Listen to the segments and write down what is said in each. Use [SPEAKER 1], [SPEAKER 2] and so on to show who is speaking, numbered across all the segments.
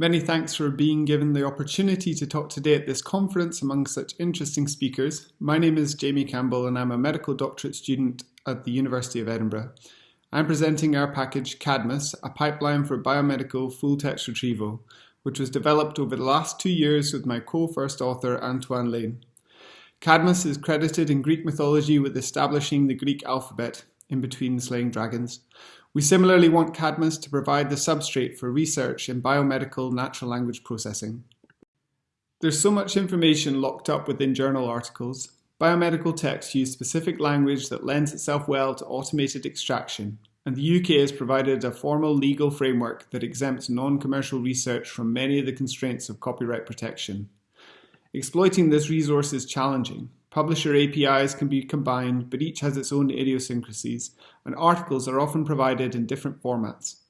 [SPEAKER 1] Many thanks for being given the opportunity to talk today at this conference among such interesting speakers. My name is Jamie Campbell and I'm a medical doctorate student at the University of Edinburgh. I'm presenting our package Cadmus, a pipeline for biomedical full text retrieval, which was developed over the last two years with my co-first author Antoine Lain. Cadmus is credited in Greek mythology with establishing the Greek alphabet in between slaying dragons. We similarly want Cadmus to provide the substrate for research in biomedical natural language processing. There's so much information locked up within journal articles. Biomedical texts use specific language that lends itself well to automated extraction, and the UK has provided a formal legal framework that exempts non-commercial research from many of the constraints of copyright protection. Exploiting this resource is challenging, Publisher APIs can be combined, but each has its own idiosyncrasies, and articles are often provided in different formats.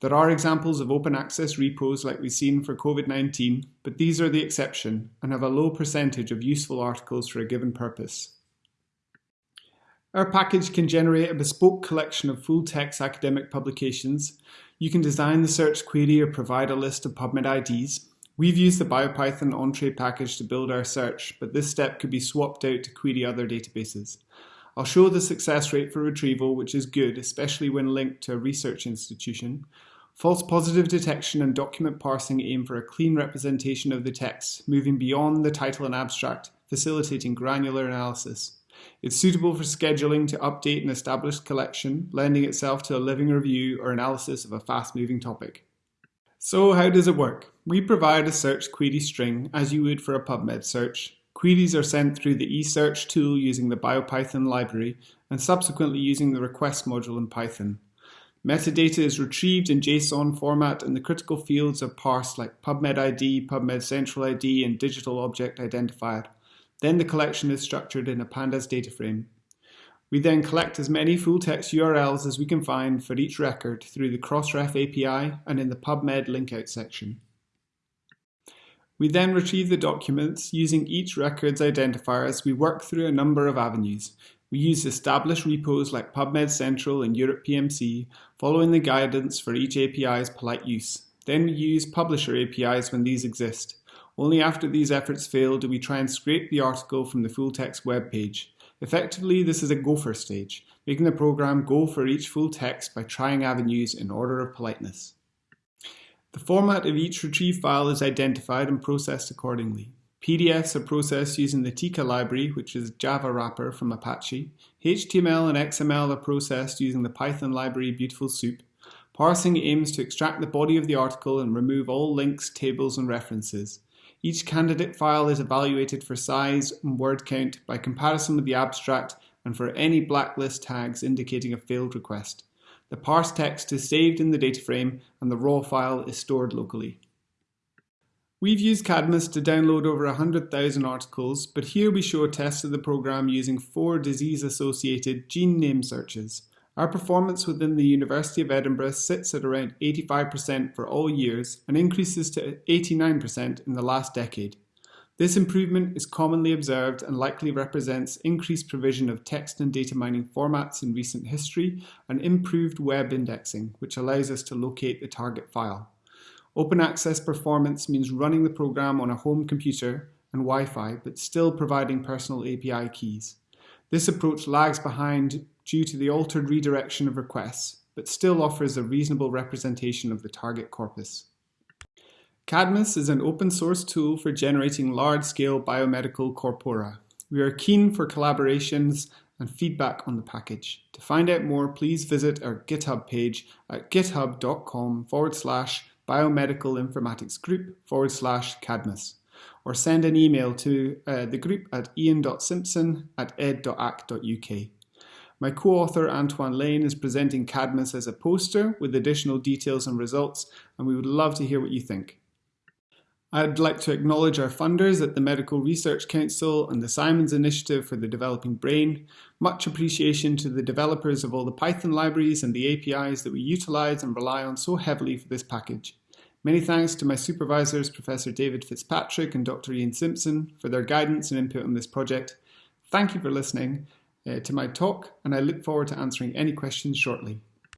[SPEAKER 1] There are examples of open access repos like we've seen for COVID-19, but these are the exception and have a low percentage of useful articles for a given purpose. Our package can generate a bespoke collection of full-text academic publications. You can design the search query or provide a list of PubMed IDs. We've used the BioPython Entrez package to build our search, but this step could be swapped out to query other databases. I'll show the success rate for retrieval, which is good, especially when linked to a research institution. False positive detection and document parsing aim for a clean representation of the text, moving beyond the title and abstract, facilitating granular analysis. It's suitable for scheduling to update an established collection, lending itself to a living review or analysis of a fast-moving topic. So how does it work? We provide a search query string as you would for a PubMed search. Queries are sent through the eSearch tool using the BioPython library and subsequently using the request module in Python. Metadata is retrieved in JSON format and the critical fields are parsed like PubMed ID, PubMed Central ID and Digital Object Identifier. Then the collection is structured in a Pandas data frame. We then collect as many full-text URLs as we can find for each record through the Crossref API and in the PubMed linkout section. We then retrieve the documents using each record's identifier as we work through a number of avenues. We use established repos like PubMed Central and Europe PMC, following the guidance for each API's polite use. Then we use publisher APIs when these exist. Only after these efforts fail do we try and scrape the article from the full text web page. Effectively, this is a gopher stage, making the program go for each full text by trying avenues in order of politeness. The format of each retrieve file is identified and processed accordingly. PDFs are processed using the Tika library, which is Java wrapper from Apache. HTML and XML are processed using the Python library Beautiful Soup. Parsing aims to extract the body of the article and remove all links, tables, and references. Each candidate file is evaluated for size and word count by comparison with the abstract and for any blacklist tags indicating a failed request. The parsed text is saved in the data frame and the raw file is stored locally. We've used Cadmus to download over 100,000 articles, but here we show a test of the program using four disease-associated gene name searches. Our performance within the University of Edinburgh sits at around 85% for all years and increases to 89% in the last decade. This improvement is commonly observed and likely represents increased provision of text and data mining formats in recent history and improved web indexing, which allows us to locate the target file. Open access performance means running the program on a home computer and Wi-Fi, but still providing personal API keys. This approach lags behind due to the altered redirection of requests, but still offers a reasonable representation of the target corpus. Cadmus is an open source tool for generating large-scale biomedical corpora. We are keen for collaborations and feedback on the package. To find out more, please visit our GitHub page at github.com forward slash biomedical informatics group forward slash Cadmus, or send an email to uh, the group at ian.simpson at ed.ac.uk. My co-author Antoine Lain is presenting Cadmus as a poster with additional details and results, and we would love to hear what you think. I'd like to acknowledge our funders at the Medical Research Council and the Simons Initiative for the Developing Brain. Much appreciation to the developers of all the Python libraries and the APIs that we utilize and rely on so heavily for this package. Many thanks to my supervisors, Professor David Fitzpatrick and Dr. Ian Simpson, for their guidance and input on this project. Thank you for listening uh, to my talk, and I look forward to answering any questions shortly.